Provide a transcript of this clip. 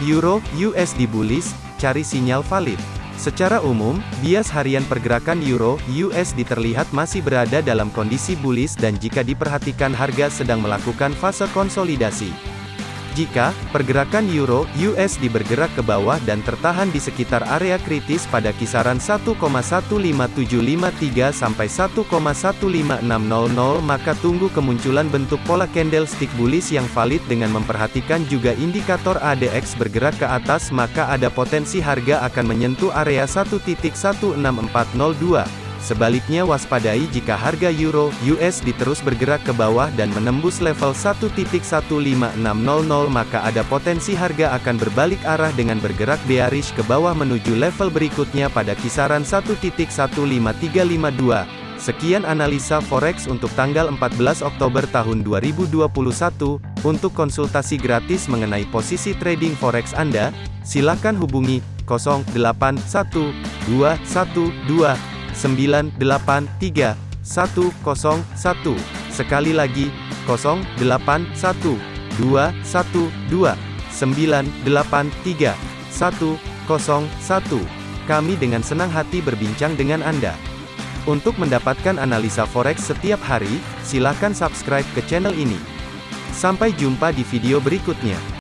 Euro, USD bullish, cari sinyal valid. Secara umum, bias harian pergerakan Euro, USD terlihat masih berada dalam kondisi bullish dan jika diperhatikan harga sedang melakukan fase konsolidasi. Jika pergerakan euro USD bergerak ke bawah dan tertahan di sekitar area kritis pada kisaran 1,15753 sampai 1,15600 maka tunggu kemunculan bentuk pola candlestick bullish yang valid dengan memperhatikan juga indikator ADX bergerak ke atas maka ada potensi harga akan menyentuh area 1.16402. Sebaliknya waspadai jika harga euro USD terus bergerak ke bawah dan menembus level 1.15600 maka ada potensi harga akan berbalik arah dengan bergerak bearish ke bawah menuju level berikutnya pada kisaran 1.15352. Sekian analisa forex untuk tanggal 14 Oktober tahun 2021. Untuk konsultasi gratis mengenai posisi trading forex Anda, silakan hubungi 081212 983 101. Sekali lagi, 081 212 983 101. Kami dengan senang hati berbincang dengan Anda. Untuk mendapatkan analisa forex setiap hari, silakan subscribe ke channel ini. Sampai jumpa di video berikutnya.